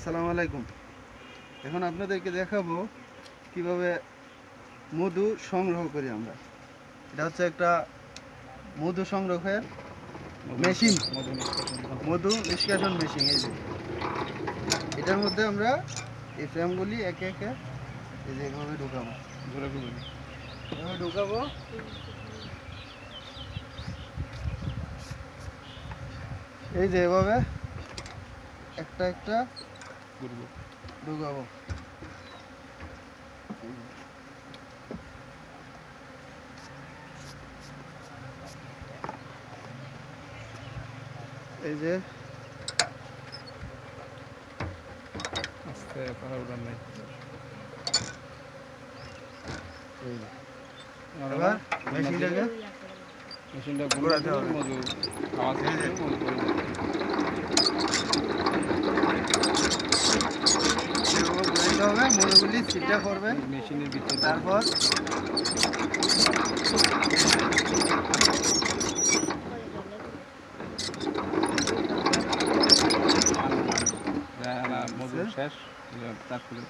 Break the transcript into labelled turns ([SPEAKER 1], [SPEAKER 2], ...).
[SPEAKER 1] আসসালামু আলাইকুম। এখন আপনাদেরকে দেখাবো কীভাবে মধু সংগ্রহ করি আমরা। এটা হচ্ছে একটা মধু সংগ্রহের মেশিন। মধু নিষ্কাশন মেশিন, এই যে। এটার মধ্যে আমরা এই ফ্রেমগুলি একে একে এই যে এভাবে ঢুকাবো। এভাবে ঢুকাবো। এই যে এভাবে একটা একটা ঢুকাবো। এই যে
[SPEAKER 2] আস্তে পারা উড়ান নাই।
[SPEAKER 1] এবার মেশিনটাকে
[SPEAKER 2] মেশিনটা
[SPEAKER 1] ঘোরাতে হবে।
[SPEAKER 2] আওয়াজ করে মধু করে দেবে।
[SPEAKER 1] এভাবে ঘুরাইতে হবে মধুগুলি ছিটা করবেন
[SPEAKER 2] মেশিনের ভিতরে।
[SPEAKER 1] তারপর?
[SPEAKER 2] মধু শেষ তারপরে